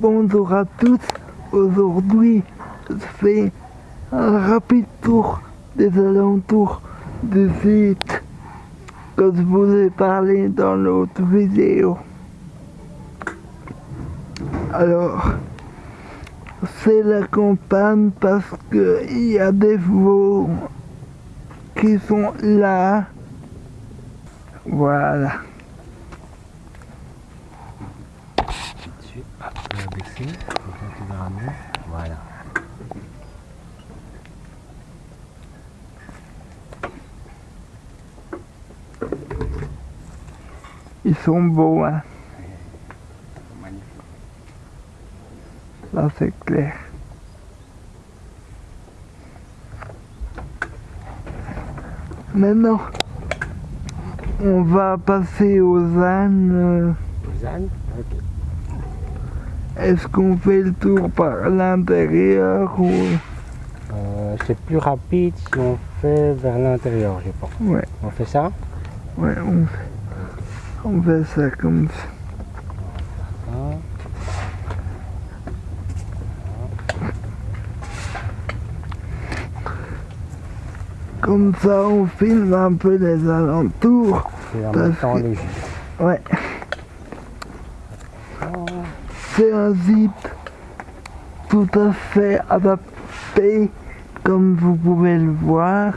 Bonjour à tous. Aujourd'hui, je fais un rapide tour des alentours du site que je vous ai parlé dans l'autre vidéo. Alors, c'est la campagne parce qu'il y a des veaux qui sont là. Voilà. Va baisser, ça tu verras mieux. Voilà. Ils sont beaux, hein. Magnifique. Là, c'est clair. Maintenant, on va passer aux ânes. euh, Suzanne Ok. Est-ce qu'on fait le tour par l'intérieur ou... Euh, c'est plus rapide si on fait vers l'intérieur, je pense. Ouais, On fait ça ouais, on fait, on fait ça comme ça. Comme ça, on filme un peu les alentours. Et en même temps que-. Ouais, c'est un zip tout à fait adapté, comme vous pouvez le voir.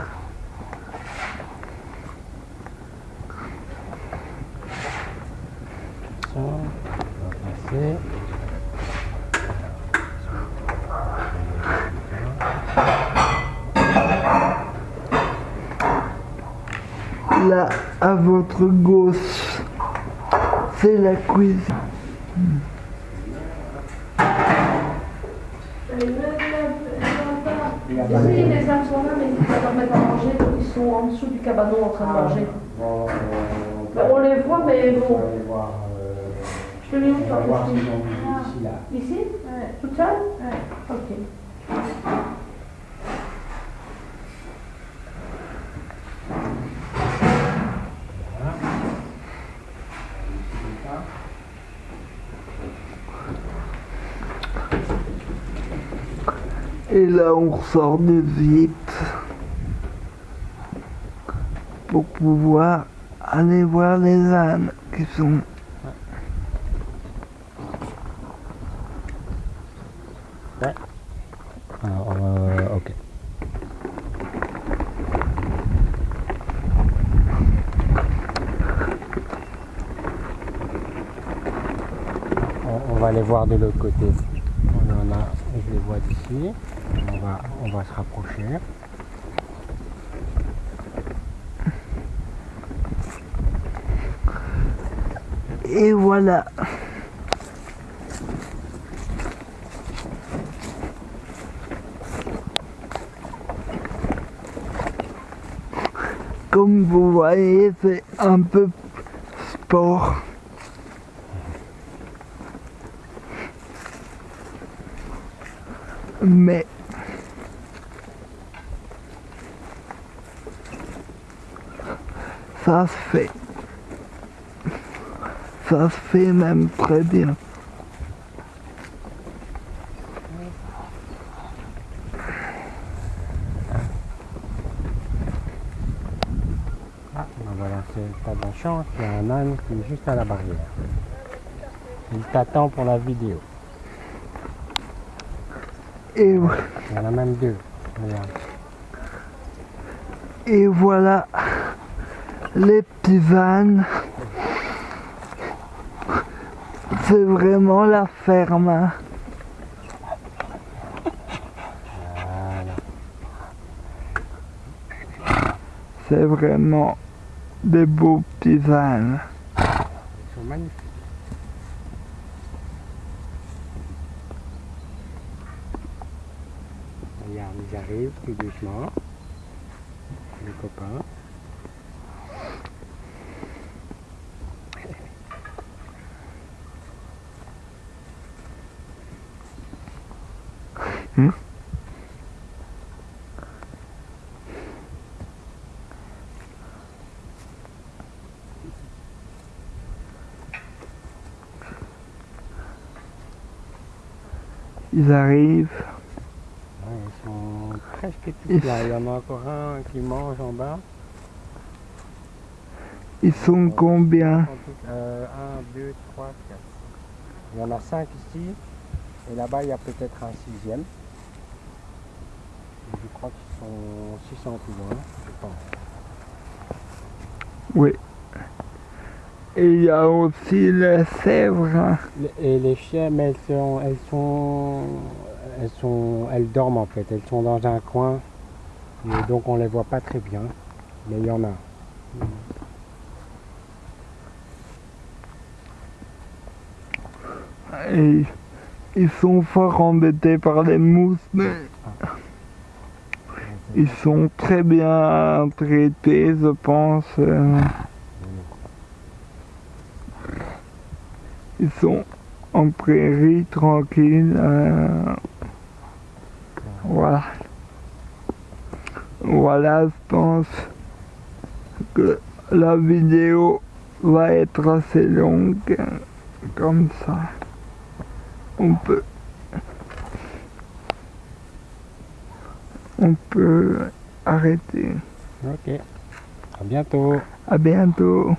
Là, à votre gauche, c'est la cuisine. Si, les âmes sont là, mais ils ne leur mettre à manger, donc ils sont en dessous du cabanon en train de manger. Bon, Ben, on les voit, mais bon. voir. euh, Je te les où, on va voir ici, là. Ici Toute seule Ok. Et là, on ressort du zip pour pouvoir aller voir les ânes qui sont Alors, euh, ok. On, on va aller voir de l'autre côté. On en a, je les vois d'ici. On va, on va se rapprocher. Et voilà. Comme vous voyez, c'est un peu sport. Mais ça se fait. Ça se fait même très bien. Ah, ben voilà, c'est pas de la chance, il y a un âne qui est juste à la barrière. Il t'attend pour la vidéo. Et, vo- Il y en a même deux. Regarde. et voilà les petits ânes. C'est vraiment la ferme. hein. C'est vraiment des beaux petits ânes. Ils sont magnifiques. Regarde, ils arrivent tout doucement. Les copains. Ils arrivent. Ouais, ils sont presque tous là. Il y en a encore un qui mange en bas. Ils sont combien En tout- euh, un, deux, trois, quatre. Il y en a cinq ici. Et là-bas, il y a peut-être un sixième. Je crois qu'ils sont 600 plus loin, je pense. Oui. Et il y a aussi les sèvres. Et les chiens, mais elles sont, elles sont, elles sont, elles dorment en fait. Elles sont dans un coin, et donc on les voit pas très bien. Mais il y en a. Et ils sont fort embêtés par les mousses, mais ils sont très bien traités, je pense. Ils sont en prairie tranquille. euh. Voilà. Voilà, je pense que la vidéo va être assez longue, comme ça. On peut, on peut arrêter. Ok. À bientôt. À bientôt.